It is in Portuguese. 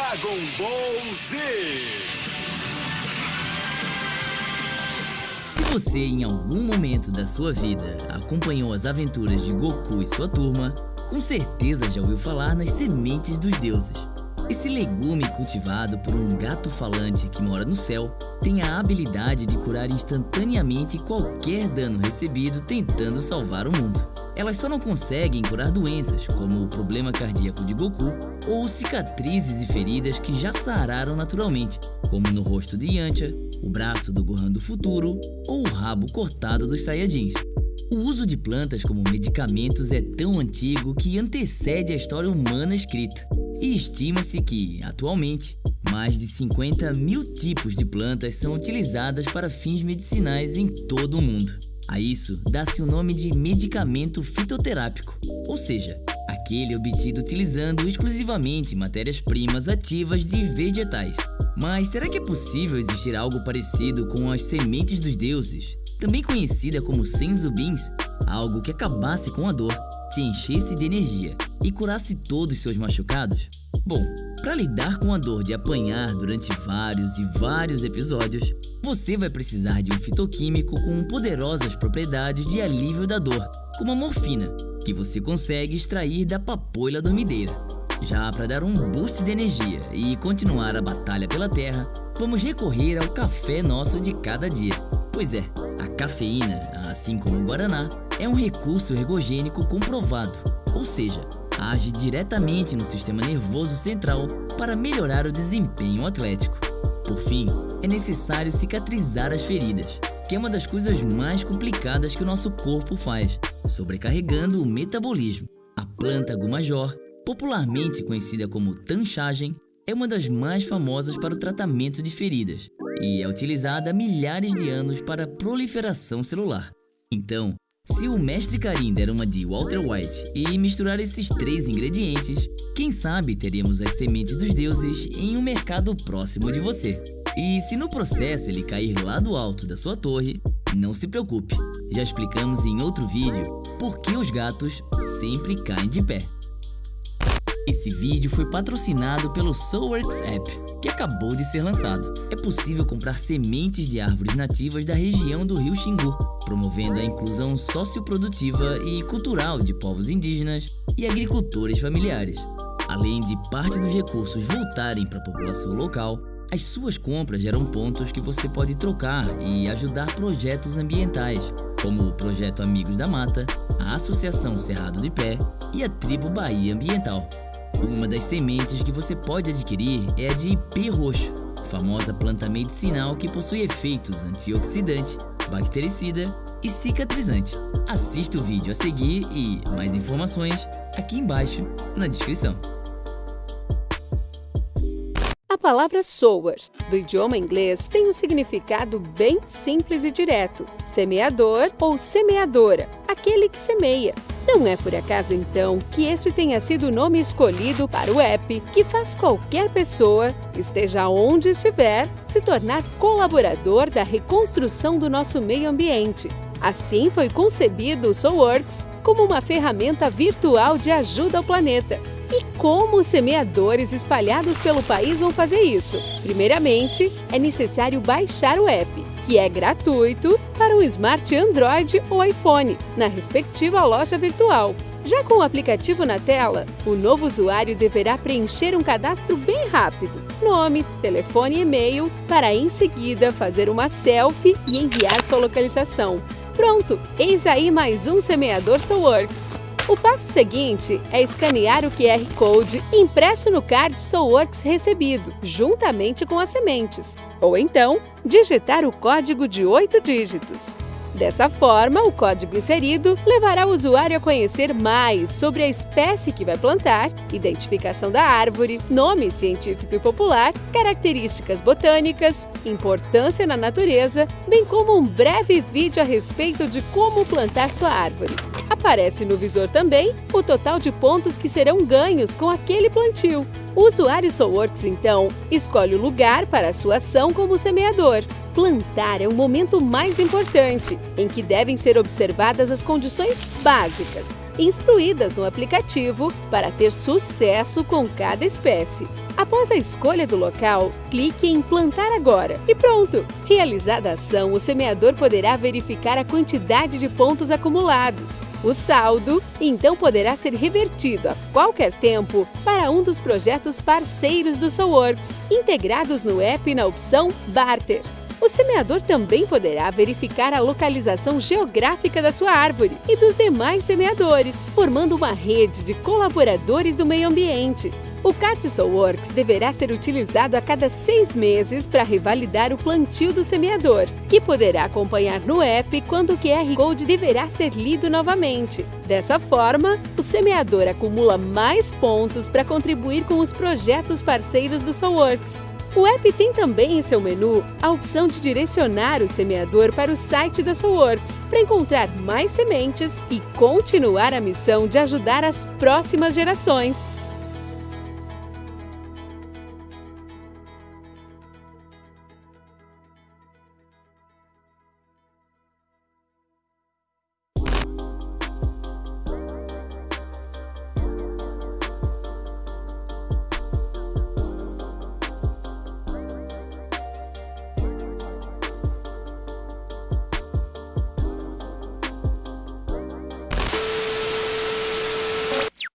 Dragon Ball Z. Se você em algum momento da sua vida acompanhou as aventuras de Goku e sua turma, com certeza já ouviu falar nas sementes dos deuses. Esse legume cultivado por um gato falante que mora no céu tem a habilidade de curar instantaneamente qualquer dano recebido tentando salvar o mundo. Elas só não conseguem curar doenças, como o problema cardíaco de Goku ou cicatrizes e feridas que já sararam naturalmente, como no rosto de Yantia, o braço do Gohan do futuro ou o rabo cortado dos Saiyajins. O uso de plantas como medicamentos é tão antigo que antecede a história humana escrita e estima-se que, atualmente, mais de 50 mil tipos de plantas são utilizadas para fins medicinais em todo o mundo. A isso dá-se o nome de medicamento fitoterápico, ou seja, aquele obtido utilizando exclusivamente matérias-primas ativas de vegetais. Mas será que é possível existir algo parecido com as sementes dos deuses, também conhecida como senzubins? Algo que acabasse com a dor, te enchesse de energia e curasse todos seus machucados? Bom, para lidar com a dor de apanhar durante vários e vários episódios, você vai precisar de um fitoquímico com poderosas propriedades de alívio da dor, como a morfina, que você consegue extrair da papoila dormideira. Já para dar um boost de energia e continuar a batalha pela Terra, vamos recorrer ao café nosso de cada dia. Pois é, a cafeína, assim como o guaraná, é um recurso ergogênico comprovado, ou seja, age diretamente no sistema nervoso central para melhorar o desempenho atlético. Por fim, é necessário cicatrizar as feridas, que é uma das coisas mais complicadas que o nosso corpo faz, sobrecarregando o metabolismo. A planta gumajor, popularmente conhecida como tanchagem, é uma das mais famosas para o tratamento de feridas e é utilizada há milhares de anos para proliferação celular. Então, se o mestre Karim der uma de Walter White e misturar esses três ingredientes, quem sabe teríamos as sementes dos deuses em um mercado próximo de você. E se no processo ele cair lá do alto da sua torre, não se preocupe, já explicamos em outro vídeo por que os gatos sempre caem de pé. Esse vídeo foi patrocinado pelo Soulworks App, que acabou de ser lançado. É possível comprar sementes de árvores nativas da região do rio Xingu, promovendo a inclusão socioprodutiva e cultural de povos indígenas e agricultores familiares. Além de parte dos recursos voltarem para a população local, as suas compras geram pontos que você pode trocar e ajudar projetos ambientais, como o Projeto Amigos da Mata, a Associação Cerrado de Pé e a Tribo Bahia Ambiental. Uma das sementes que você pode adquirir é a de ipê roxo, famosa planta medicinal que possui efeitos antioxidante, bactericida e cicatrizante. Assista o vídeo a seguir e mais informações aqui embaixo na descrição. A palavra sower, do idioma inglês, tem um significado bem simples e direto: semeador ou semeadora, aquele que semeia. Não é por acaso, então, que este tenha sido o nome escolhido para o app que faz qualquer pessoa, esteja onde estiver, se tornar colaborador da reconstrução do nosso meio ambiente. Assim foi concebido o Soulworks como uma ferramenta virtual de ajuda ao planeta. E como os semeadores espalhados pelo país vão fazer isso? Primeiramente, é necessário baixar o app que é gratuito para o Smart Android ou iPhone, na respectiva loja virtual. Já com o aplicativo na tela, o novo usuário deverá preencher um cadastro bem rápido, nome, telefone e e-mail, para em seguida fazer uma selfie e enviar sua localização. Pronto, eis aí mais um semeador Soulworks. O passo seguinte é escanear o QR Code impresso no card Soulworks recebido, juntamente com as sementes ou então digitar o código de oito dígitos. Dessa forma, o código inserido levará o usuário a conhecer mais sobre a espécie que vai plantar, identificação da árvore, nome científico e popular, características botânicas, importância na natureza, bem como um breve vídeo a respeito de como plantar sua árvore. Aparece no visor também o total de pontos que serão ganhos com aquele plantio. O usuário SoulWorks, então, escolhe o lugar para a sua ação como semeador. Plantar é o momento mais importante, em que devem ser observadas as condições básicas, instruídas no aplicativo para ter sucesso com cada espécie. Após a escolha do local, clique em Plantar Agora e pronto! Realizada a ação, o semeador poderá verificar a quantidade de pontos acumulados, o saldo, então poderá ser revertido a qualquer tempo para um dos projetos parceiros do SoulWorks, integrados no app na opção Barter. O semeador também poderá verificar a localização geográfica da sua árvore e dos demais semeadores, formando uma rede de colaboradores do meio ambiente. O Cartisol Works deverá ser utilizado a cada seis meses para revalidar o plantio do semeador, que poderá acompanhar no app quando o QR Code deverá ser lido novamente. Dessa forma, o semeador acumula mais pontos para contribuir com os projetos parceiros do SoulWorks. O app tem também em seu menu a opção de direcionar o semeador para o site da Soulworks para encontrar mais sementes e continuar a missão de ajudar as próximas gerações.